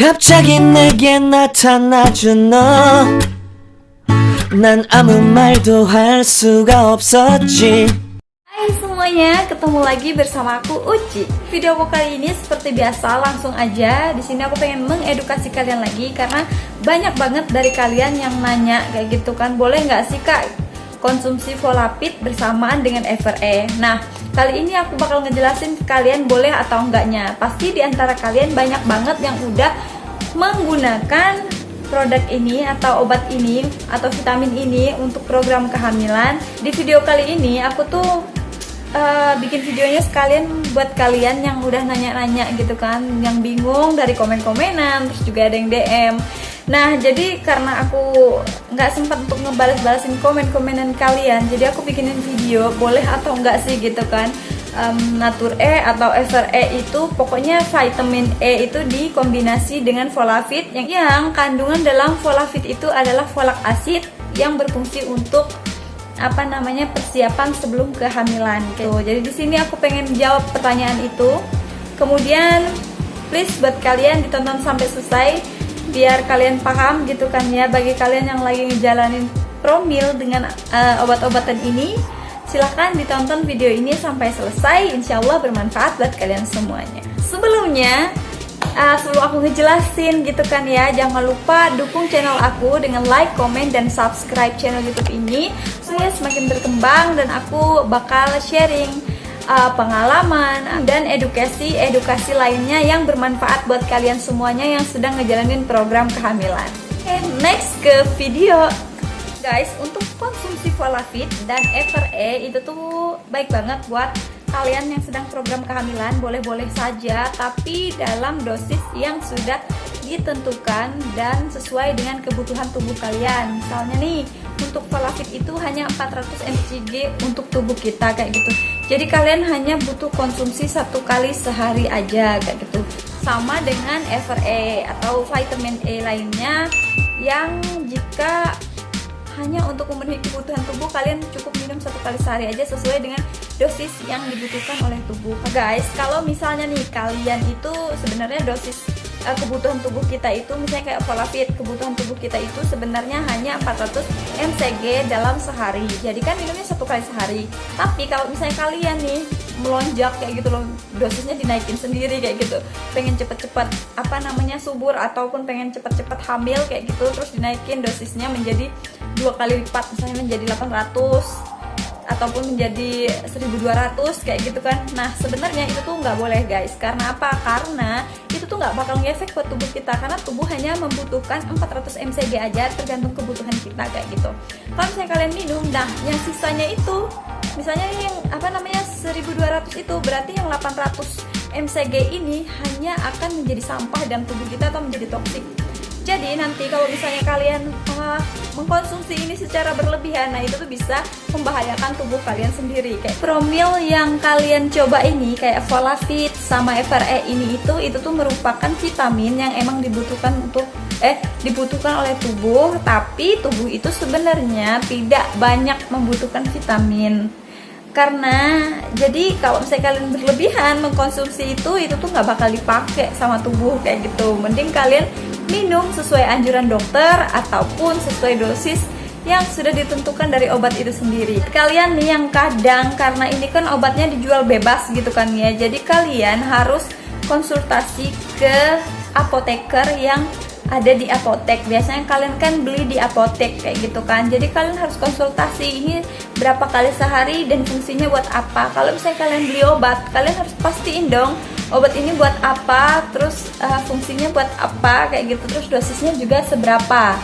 갑자기 내게 나타나준 너난 아무 말도 할 수가 없었지 Hai semuanya, ketemu lagi bersama aku Uci. Video aku kali ini seperti biasa langsung aja. Di sini aku pengen mengedukasi kalian lagi karena banyak banget dari kalian yang nanya kayak gitu kan. Boleh nggak sih kak konsumsi Volapid bersamaan dengan FRE? Nah, kali ini aku bakal ngejelasin kalian boleh atau enggaknya. Pasti di antara kalian banyak banget yang udah menggunakan produk ini atau obat ini atau vitamin ini untuk program kehamilan. Di video kali ini aku tuh uh, bikin videonya sekalian buat kalian yang udah nanya-nanya gitu kan yang bingung dari komen-komenan terus juga ada yang DM nah jadi karena aku nggak sempat untuk ngebales-balesin komen-komenan kalian jadi aku bikinin video boleh atau enggak sih gitu kan um, Natur E atau FRE itu pokoknya vitamin E itu dikombinasi dengan folafit yang, yang kandungan dalam folafit itu adalah folak asid yang berfungsi untuk apa namanya persiapan sebelum kehamilan gitu. Jadi di sini aku pengen jawab pertanyaan itu. Kemudian please buat kalian ditonton sampai selesai biar kalian paham gitu kan ya bagi kalian yang lagi ngejalanin promil dengan uh, obat-obatan ini silahkan ditonton video ini sampai selesai. Insya Allah bermanfaat buat kalian semuanya. Sebelumnya uh, sebelum aku ngejelasin gitu kan ya jangan lupa dukung channel aku dengan like, comment, dan subscribe channel youtube ini. Supaya semakin berkembang dan aku bakal sharing uh, pengalaman dan edukasi-edukasi lainnya yang bermanfaat buat kalian semuanya yang sedang ngejalanin program kehamilan. Okay, next ke video. Guys untuk konsumsi Volafit dan FRE itu tuh baik banget buat kalian yang sedang program kehamilan boleh-boleh saja tapi dalam dosis yang sudah ditentukan dan sesuai dengan kebutuhan tubuh kalian. Misalnya nih untuk Volafit itu hanya 400 mcg untuk tubuh kita kayak gitu jadi kalian hanya butuh konsumsi satu kali sehari aja kayak gitu. Sama dengan FRE atau vitamin E lainnya yang jika hanya untuk memenuhi kebutuhan tubuh kalian cukup minum satu kali sehari aja sesuai dengan dosis yang dibutuhkan oleh tubuh. Guys kalau misalnya nih kalian itu sebenarnya dosis uh, kebutuhan tubuh kita itu misalnya kayak Volafit kebutuhan tubuh kita itu sebenarnya hanya 400 mcg dalam sehari. Jadi kan minumnya satu kali sehari. Tapi kalau misalnya kalian nih melonjak kayak gitu loh dosisnya dinaikin sendiri kayak gitu. Pengen cepet-cepet apa namanya subur ataupun pengen cepet-cepet hamil kayak gitu terus dinaikin dosisnya menjadi dua kali lipat misalnya menjadi 800 ataupun menjadi 1200 kayak gitu kan. Nah sebenarnya itu tuh nggak boleh guys. Karena apa? Karena itu tuh nggak bakal ngefek buat tubuh kita karena tubuh hanya membutuhkan 400 mcg aja tergantung kebutuhan kita kayak gitu. Kalau misalnya kalian minum. Nah yang sisanya itu misalnya yang apa namanya 1200 itu berarti yang 800 mcg ini hanya akan menjadi sampah dalam tubuh kita atau menjadi toksik jadi nanti kalau misalnya kalian uh, mengkonsumsi ini secara berlebihan, nah itu tuh bisa membahayakan tubuh kalian sendiri. Kayak promil yang kalian coba ini kayak Volafit sama FRE ini itu itu tuh merupakan vitamin yang emang dibutuhkan untuk eh dibutuhkan oleh tubuh, tapi tubuh itu sebenarnya tidak banyak membutuhkan vitamin karena jadi kalau misalnya kalian berlebihan mengkonsumsi itu itu tuh nggak bakal dipakai sama tubuh kayak gitu mending kalian minum sesuai anjuran dokter ataupun sesuai dosis yang sudah ditentukan dari obat itu sendiri. Kalian nih yang kadang karena ini kan obatnya dijual bebas gitu kan ya jadi kalian harus konsultasi ke apoteker yang ada di apotek. Biasanya kalian kan beli di apotek kayak gitu kan jadi kalian harus konsultasi ini berapa kali sehari dan fungsinya buat apa. Kalau misalnya kalian beli obat kalian harus pastiin dong obat ini buat apa terus uh, fungsinya buat apa kayak gitu terus dosisnya juga seberapa.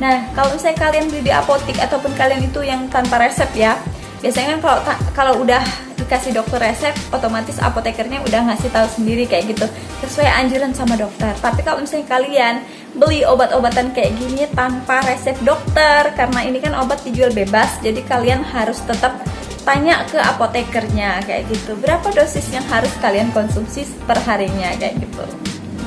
Nah kalau misalnya kalian beli di apotek ataupun kalian itu yang tanpa resep ya biasanya kan kalau kalau udah dikasih dokter resep otomatis apotekernya udah ngasih tahu sendiri kayak gitu. Sesuai anjuran sama dokter. Tapi kalau misalnya kalian beli obat-obatan kayak gini tanpa resep dokter karena ini kan obat dijual bebas jadi kalian harus tetap tanya ke apotekernya kayak gitu. Berapa dosis yang harus kalian konsumsi per harinya kayak gitu.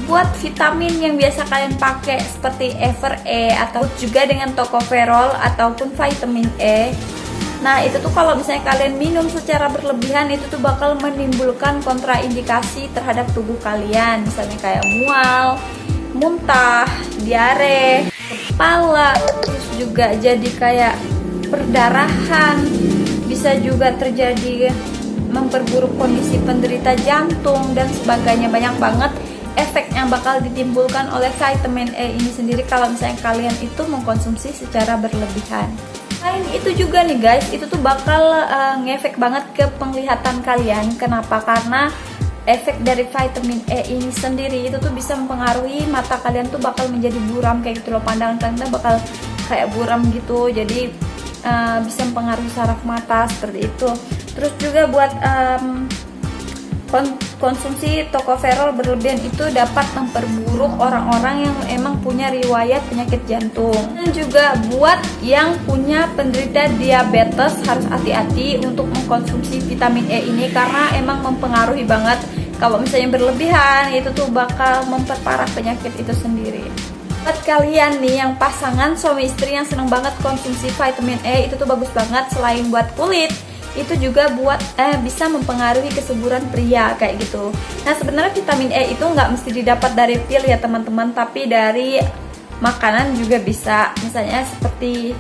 Buat vitamin yang biasa kalian pakai seperti Ever-E atau juga dengan Tocopherol ataupun vitamin E. Nah itu tuh kalau misalnya kalian minum secara berlebihan itu tuh bakal menimbulkan kontraindikasi terhadap tubuh kalian. Misalnya kayak mual, muntah, diare, kepala, terus juga jadi kayak perdarahan, bisa juga terjadi memperburuk kondisi penderita jantung dan sebagainya banyak banget efek yang bakal ditimbulkan oleh vitamin E ini sendiri kalau misalnya kalian itu mengkonsumsi secara berlebihan. Selain itu juga nih guys, itu tuh bakal uh, ngefek banget ke penglihatan kalian. Kenapa? Karena efek dari vitamin E ini sendiri itu tuh bisa mempengaruhi mata kalian tuh bakal menjadi buram kayak gitu loh pandangan kalian bakal kayak buram gitu jadi uh, bisa mempengaruhi saraf mata seperti itu. Terus juga buat um, konsumsi tokoferol berlebihan itu dapat memperburuk orang-orang yang emang punya riwayat penyakit jantung. Dan juga buat yang punya penderita diabetes harus hati-hati untuk mengkonsumsi vitamin E ini karena emang mempengaruhi banget. Kalau misalnya berlebihan itu tuh bakal memperparah penyakit itu sendiri buat kalian nih yang pasangan suami istri yang seneng banget konsumsi vitamin E itu tuh bagus banget selain buat kulit itu juga buat eh bisa mempengaruhi kesuburan pria kayak gitu. Nah sebenarnya vitamin E itu nggak mesti didapat dari pil ya teman-teman, tapi dari makanan juga bisa. Misalnya seperti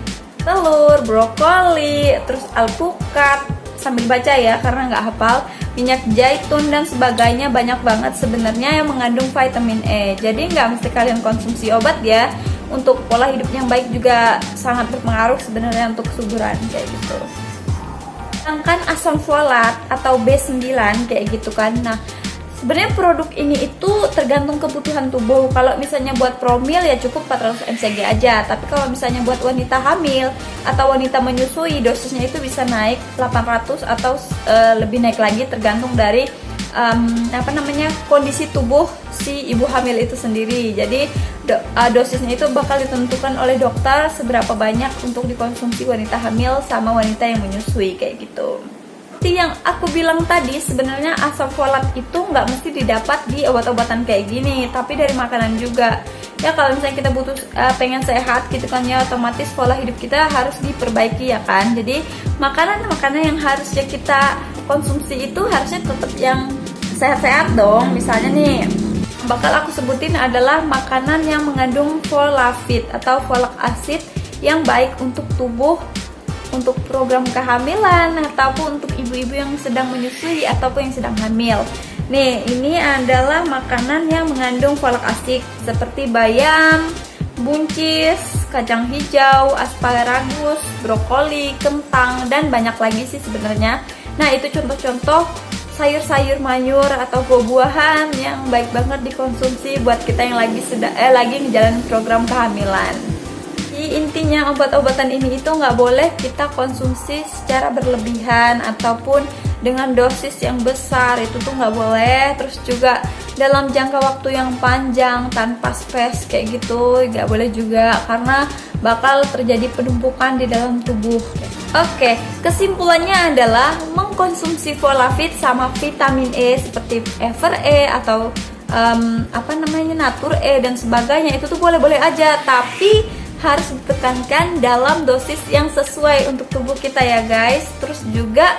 telur, brokoli, terus alpukat sambil baca ya karena nggak hafal minyak zaitun dan sebagainya banyak banget sebenarnya yang mengandung vitamin E. Jadi nggak mesti kalian konsumsi obat ya. Untuk pola hidup yang baik juga sangat berpengaruh sebenarnya untuk kesuburan kayak gitu. Sedangkan asam folat atau B9 kayak gitu kan. Nah sebenarnya produk ini itu tergantung kebutuhan tubuh. Kalau misalnya buat promil ya cukup 400 mcg aja. Tapi kalau misalnya buat wanita hamil atau wanita menyusui dosisnya itu bisa naik 800 atau uh, lebih naik lagi tergantung dari um, apa namanya kondisi tubuh si ibu hamil itu sendiri. Jadi do, uh, dosisnya itu bakal ditentukan oleh dokter seberapa banyak untuk dikonsumsi wanita hamil sama wanita yang menyusui kayak gitu seperti yang aku bilang tadi sebenarnya asam folat itu nggak mesti didapat di obat-obatan kayak gini tapi dari makanan juga. Ya kalau misalnya kita butuh uh, pengen sehat gitu kan ya otomatis pola hidup kita harus diperbaiki ya kan. Jadi makanan-makanan yang harusnya kita konsumsi itu harusnya tetap yang sehat-sehat dong. Misalnya nih bakal aku sebutin adalah makanan yang mengandung folafit atau folic acid yang baik untuk tubuh untuk program kehamilan ataupun untuk ibu-ibu yang sedang menyusui ataupun yang sedang hamil. Nih, ini adalah makanan yang mengandung folic acid seperti bayam, buncis, kacang hijau, asparagus, brokoli, kentang dan banyak lagi sih sebenarnya. Nah, itu contoh-contoh sayur-sayur mayur atau buah-buahan yang baik banget dikonsumsi buat kita yang lagi sedang eh lagi menjalani program kehamilan. Jadi intinya obat-obatan ini itu nggak boleh kita konsumsi secara berlebihan ataupun dengan dosis yang besar itu tuh nggak boleh. Terus juga dalam jangka waktu yang panjang tanpa space kayak gitu nggak boleh juga karena bakal terjadi penumpukan di dalam tubuh. Oke, kesimpulannya adalah mengkonsumsi folafit sama vitamin E seperti Ever E atau um, apa namanya Natur E dan sebagainya itu tuh boleh-boleh aja, tapi harus ditekankan dalam dosis yang sesuai untuk tubuh kita ya guys. Terus juga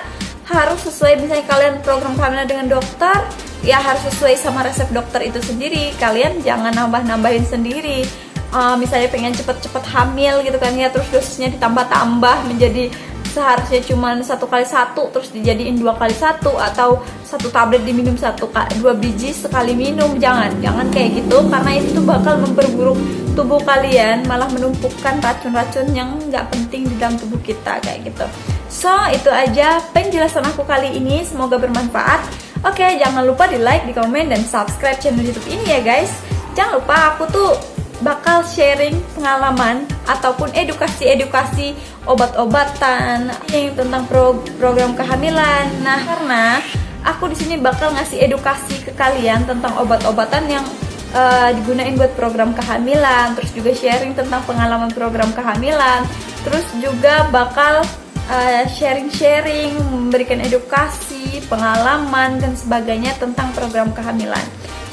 harus sesuai misalnya kalian program kehamilan dengan dokter, ya harus sesuai sama resep dokter itu sendiri. Kalian jangan nambah-nambahin sendiri uh, misalnya pengen cepet-cepet hamil gitu kan ya terus dosisnya ditambah-tambah menjadi seharusnya cuma satu kali satu terus dijadiin dua kali satu atau satu tablet diminum satu dua biji sekali minum jangan jangan kayak gitu karena itu bakal memperburuk tubuh kalian malah menumpukan racun-racun yang nggak penting di dalam tubuh kita kayak gitu. So itu aja penjelasan aku kali ini. Semoga bermanfaat. Oke jangan lupa di like di komen dan subscribe channel youtube ini ya guys. Jangan lupa aku tuh bakal sharing pengalaman ataupun edukasi-edukasi obat-obatan yang tentang pro program kehamilan. Nah, karena aku di sini bakal ngasih edukasi ke kalian tentang obat-obatan yang uh, digunain buat program kehamilan, terus juga sharing tentang pengalaman program kehamilan, terus juga bakal eh, sharing-sharing, uh, memberikan edukasi, pengalaman dan sebagainya tentang program kehamilan.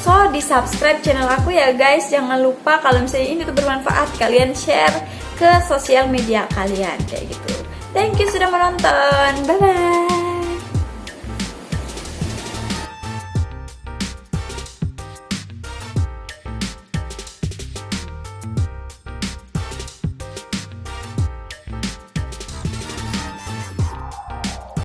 So di subscribe channel aku ya guys. Jangan lupa kalau misalnya ini tuh bermanfaat Kalian share ke sosial media kalian Kayak gitu. Thank you sudah menonton. Bye bye